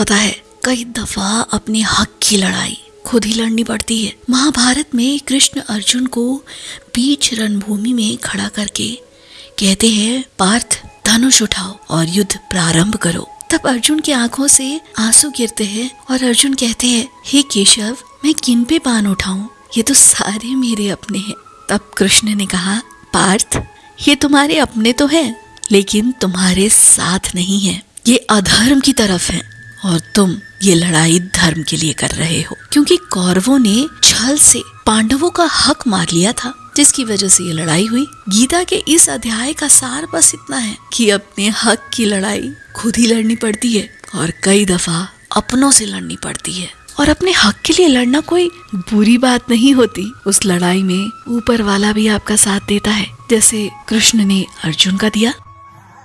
पता है, कई दफ़ा अपने हक की लड़ाई खुद ही लड़नी पड़ती है। महाभारत में कृष्ण अर्जुन को बीच रणभूमि में खड़ा करके कहते हैं, पार्थ, धनुष उठाओ और युद्ध प्रारंभ करो। तब अर्जुन की आँखों से आँसू गिरते हैं और अर्जुन कहते हैं, हे केशव, मैं किन पे बाण उठाऊं? ये तो सारे मेरे अपने हैं। तब कृष्ण ने कहा, पार्थ, ये तुम्हारे अपने तो हैं, लेकिन तुम्हारे साथ नहीं है। ये अधर्म की तरफ़ है। और तुम ये लड़ाई धर्म के लिए कर रहे हो। क्योंकि कौरवों ने छल से पांडवों का हक मार लिया था, जिसकी वजह से ये लड़ाई हुई। गीता के इस अध्याय का सार बस इतना है कि अपने हक की लड़ाई खुद ही लड़नी पड़ती है और कई दफ़ा अपनों से लड़नी पड़ती है। और अपने हक के लिए लड़ना कोई बुरी बात नहीं होती। उस लड़ाई में ऊपर वाला भी आपका साथ देता है। जैसे कृष्ण ने अर्जुन का दिया।